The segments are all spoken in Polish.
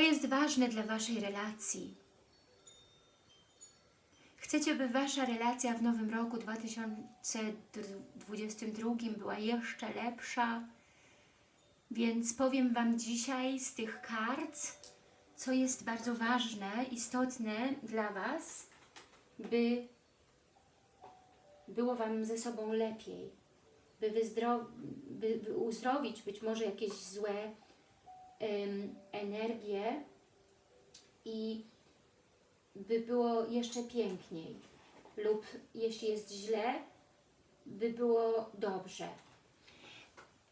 Co jest ważne dla Waszej relacji? Chcecie, by Wasza relacja w nowym roku 2022 była jeszcze lepsza? Więc powiem Wam dzisiaj z tych kart, co jest bardzo ważne, istotne dla Was, by było Wam ze sobą lepiej, by, by, by uzdrowić być może jakieś złe ym, energie i by było jeszcze piękniej lub jeśli jest źle, by było dobrze.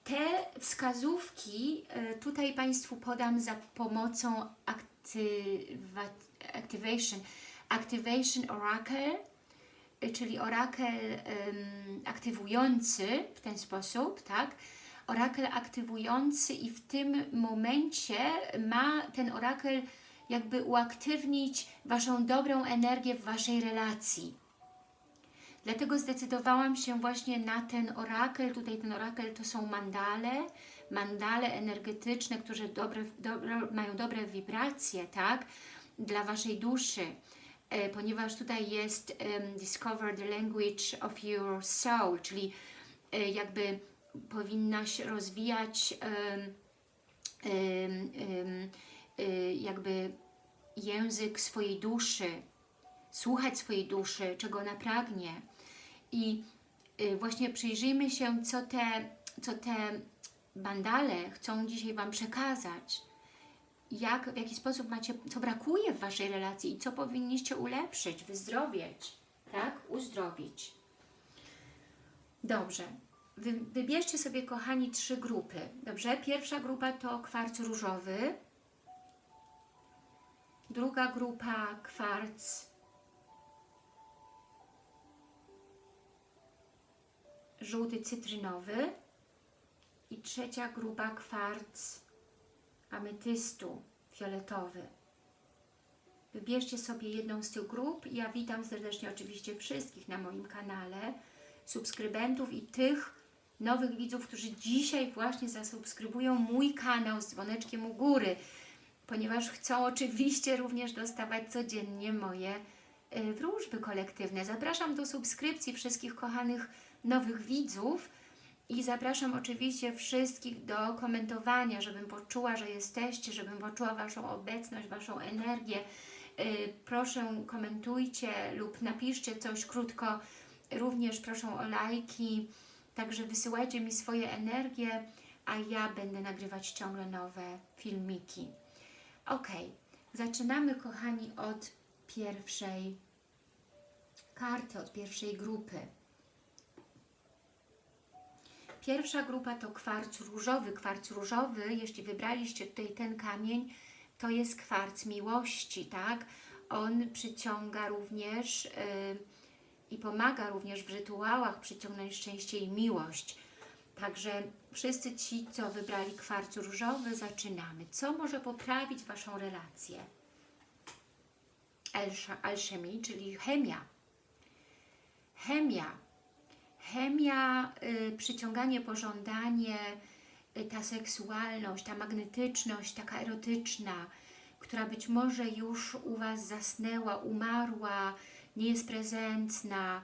Te wskazówki y, tutaj Państwu podam za pomocą activa Activation, Activation Oracle, y, czyli orakel ym, aktywujący w ten sposób, tak? Orakel aktywujący i w tym momencie ma ten orakel jakby uaktywnić Waszą dobrą energię w Waszej relacji. Dlatego zdecydowałam się właśnie na ten orakel. Tutaj ten orakel to są mandale, mandale energetyczne, które dobre, dobre, mają dobre wibracje, tak? Dla Waszej duszy, e, ponieważ tutaj jest um, Discover the Language of Your Soul, czyli e, jakby powinnaś rozwijać um, jakby język swojej duszy, słuchać swojej duszy, czego ona pragnie. I y, właśnie przyjrzyjmy się, co te, co te bandale chcą dzisiaj Wam przekazać. Jak, w jaki sposób macie, co brakuje w Waszej relacji i co powinniście ulepszyć, wyzdrowieć, tak? Uzdrowić. Dobrze. Wy, wybierzcie sobie, kochani, trzy grupy. Dobrze? Pierwsza grupa to kwarc różowy. Druga grupa kwarc żółty cytrynowy i trzecia grupa kwarc ametystu fioletowy. Wybierzcie sobie jedną z tych grup. Ja witam serdecznie oczywiście wszystkich na moim kanale, subskrybentów i tych nowych widzów, którzy dzisiaj właśnie zasubskrybują mój kanał z dzwoneczkiem u góry, ponieważ chcą oczywiście również dostawać codziennie moje y, wróżby kolektywne. Zapraszam do subskrypcji wszystkich kochanych nowych widzów i zapraszam oczywiście wszystkich do komentowania, żebym poczuła, że jesteście, żebym poczuła Waszą obecność, Waszą energię. Y, proszę komentujcie lub napiszcie coś krótko. Również proszę o lajki, także wysyłajcie mi swoje energie, a ja będę nagrywać ciągle nowe filmiki. Ok, zaczynamy kochani od pierwszej karty, od pierwszej grupy. Pierwsza grupa to kwarc różowy. Kwarc różowy, jeśli wybraliście tutaj ten kamień, to jest kwarc miłości, tak? On przyciąga również yy, i pomaga również w rytuałach przyciągnąć szczęście i miłość. Także wszyscy ci, co wybrali kwarc różowy, zaczynamy. Co może poprawić Waszą relację? Alchemii, czyli chemia. Chemia chemia, y, przyciąganie, pożądanie, y, ta seksualność, ta magnetyczność, taka erotyczna, która być może już u Was zasnęła, umarła, nie jest prezentna,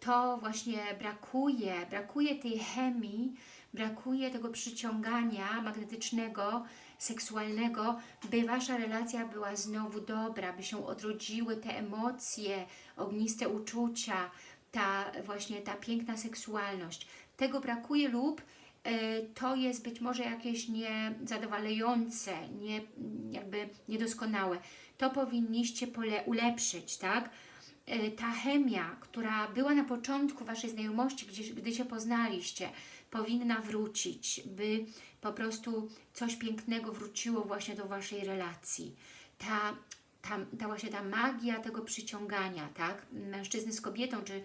to właśnie brakuje, brakuje tej chemii, brakuje tego przyciągania magnetycznego, seksualnego, by Wasza relacja była znowu dobra, by się odrodziły te emocje, ogniste uczucia, ta właśnie ta piękna seksualność. Tego brakuje lub e, to jest być może jakieś niezadowalające, nie, jakby niedoskonałe. To powinniście pole ulepszyć, tak? E, ta chemia, która była na początku Waszej znajomości, gdzie, gdy się poznaliście, powinna wrócić, by po prostu coś pięknego wróciło właśnie do Waszej relacji. Ta, ta, ta właśnie ta magia tego przyciągania, tak? Mężczyzny z kobietą, czy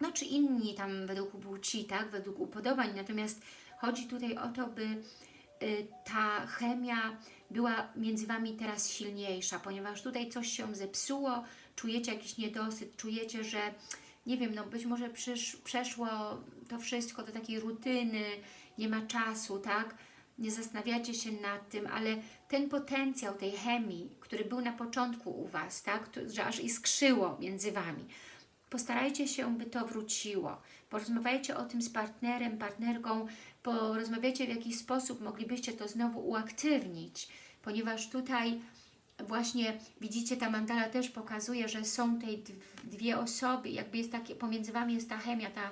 no czy inni tam według płci, tak, według upodobań, natomiast chodzi tutaj o to, by y, ta chemia była między Wami teraz silniejsza, ponieważ tutaj coś się zepsuło, czujecie jakiś niedosyt, czujecie, że nie wiem, no być może przeszło to wszystko do takiej rutyny, nie ma czasu, tak? nie zastanawiacie się nad tym, ale ten potencjał tej chemii, który był na początku u Was, tak, że aż iskrzyło między Wami, postarajcie się, by to wróciło. Porozmawiajcie o tym z partnerem, partnerką, porozmawiajcie w jaki sposób moglibyście to znowu uaktywnić, ponieważ tutaj właśnie widzicie, ta mandala też pokazuje, że są tej dwie osoby, jakby jest takie, pomiędzy Wami jest ta chemia, ta,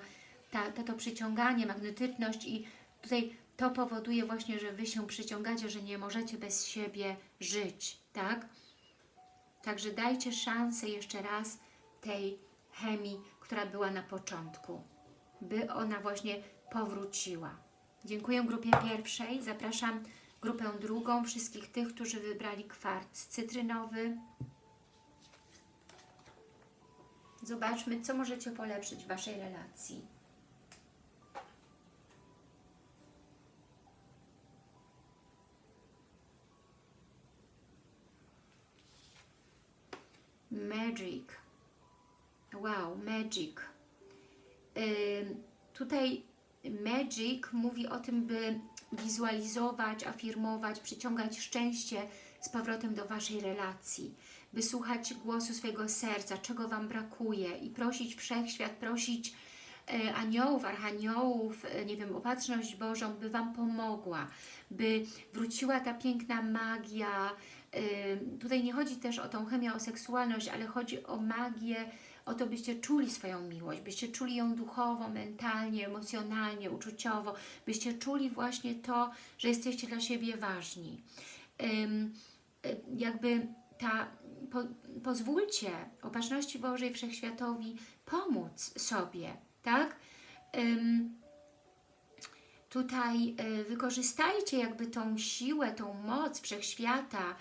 ta, ta, to przyciąganie, magnetyczność i tutaj to powoduje właśnie, że Wy się przyciągacie, że nie możecie bez siebie żyć, tak? Także dajcie szansę jeszcze raz tej chemii, która była na początku, by ona właśnie powróciła. Dziękuję grupie pierwszej, zapraszam grupę drugą, wszystkich tych, którzy wybrali kwarc cytrynowy. Zobaczmy, co możecie polepszyć w Waszej relacji. Magic. Wow, magic. Yy, tutaj magic mówi o tym, by wizualizować, afirmować, przyciągać szczęście z powrotem do Waszej relacji, by słuchać głosu swojego serca, czego Wam brakuje i prosić Wszechświat, prosić e, aniołów, archaniołów, e, nie wiem, opatrzność Bożą, by Wam pomogła, by wróciła ta piękna magia. E, tutaj nie chodzi też o tą chemię, o seksualność, ale chodzi o magię, o to, byście czuli swoją miłość, byście czuli ją duchowo, mentalnie, emocjonalnie, uczuciowo, byście czuli właśnie to, że jesteście dla siebie ważni. Um, jakby ta, po, pozwólcie opatrzności Bożej Wszechświatowi pomóc sobie, tak? Tutaj y, wykorzystajcie jakby tą siłę, tą moc Wszechświata,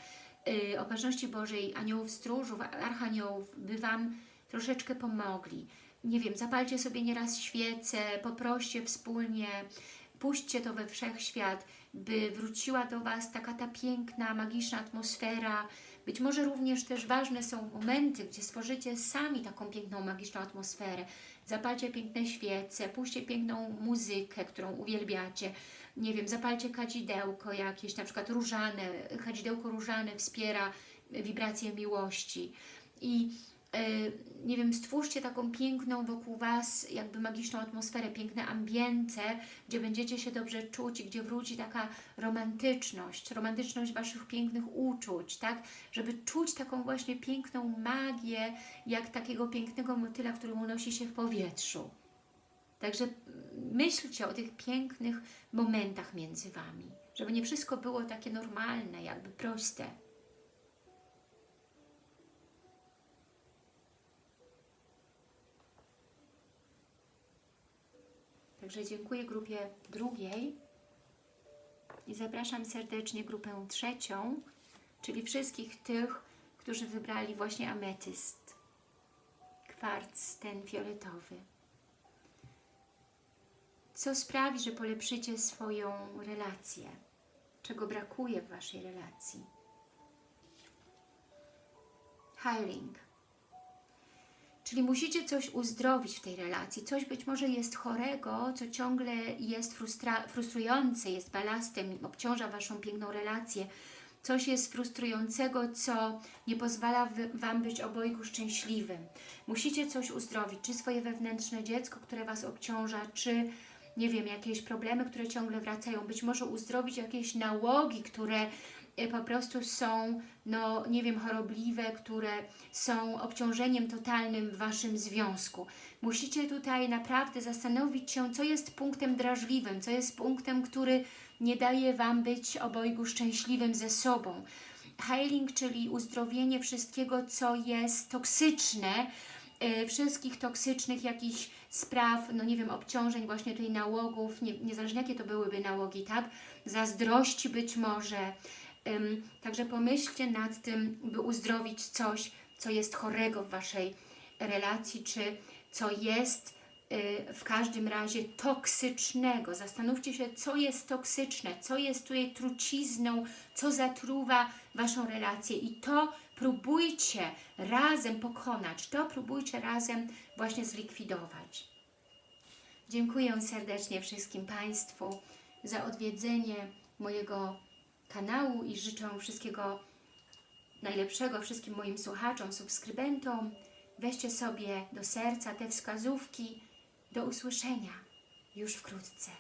y, opatrzności Bożej, aniołów stróżów, archaniołów, by Wam troszeczkę pomogli. Nie wiem, zapalcie sobie nieraz świecę, poproście wspólnie, puśćcie to we wszechświat, by wróciła do Was taka ta piękna, magiczna atmosfera. Być może również też ważne są momenty, gdzie stworzycie sami taką piękną, magiczną atmosferę. Zapalcie piękne świece, puśćcie piękną muzykę, którą uwielbiacie. Nie wiem, zapalcie kadzidełko jakieś, na przykład różane, kadzidełko różane wspiera wibrację miłości. I nie wiem, stwórzcie taką piękną wokół Was, jakby magiczną atmosferę, piękne ambiente, gdzie będziecie się dobrze czuć i gdzie wróci taka romantyczność, romantyczność Waszych pięknych uczuć, tak? Żeby czuć taką właśnie piękną magię, jak takiego pięknego motyla, który unosi się w powietrzu. Także myślcie o tych pięknych momentach między Wami, żeby nie wszystko było takie normalne, jakby proste. Także dziękuję grupie drugiej i zapraszam serdecznie grupę trzecią, czyli wszystkich tych, którzy wybrali właśnie ametyst, kwarc ten fioletowy. Co sprawi, że polepszycie swoją relację? Czego brakuje w Waszej relacji? Healing. Czyli musicie coś uzdrowić w tej relacji. Coś być może jest chorego, co ciągle jest frustrujące, jest balastem, obciąża Waszą piękną relację. Coś jest frustrującego, co nie pozwala Wam być obojgu szczęśliwym. Musicie coś uzdrowić, czy swoje wewnętrzne dziecko, które Was obciąża, czy nie wiem, jakieś problemy, które ciągle wracają, być może uzdrowić jakieś nałogi, które po prostu są, no nie wiem, chorobliwe, które są obciążeniem totalnym w Waszym związku. Musicie tutaj naprawdę zastanowić się, co jest punktem drażliwym, co jest punktem, który nie daje Wam być obojgu szczęśliwym ze sobą. Healing, czyli uzdrowienie wszystkiego, co jest toksyczne, yy, wszystkich toksycznych jakichś spraw, no nie wiem, obciążeń, właśnie tej nałogów, nie, niezależnie jakie to byłyby nałogi, tak? Zazdrości być może, Także pomyślcie nad tym, by uzdrowić coś, co jest chorego w Waszej relacji, czy co jest y, w każdym razie toksycznego. Zastanówcie się, co jest toksyczne, co jest tutaj trucizną, co zatruwa Waszą relację i to próbujcie razem pokonać, to próbujcie razem właśnie zlikwidować. Dziękuję serdecznie wszystkim Państwu za odwiedzenie mojego kanału i życzę wszystkiego najlepszego wszystkim moim słuchaczom, subskrybentom. Weźcie sobie do serca te wskazówki. Do usłyszenia już wkrótce.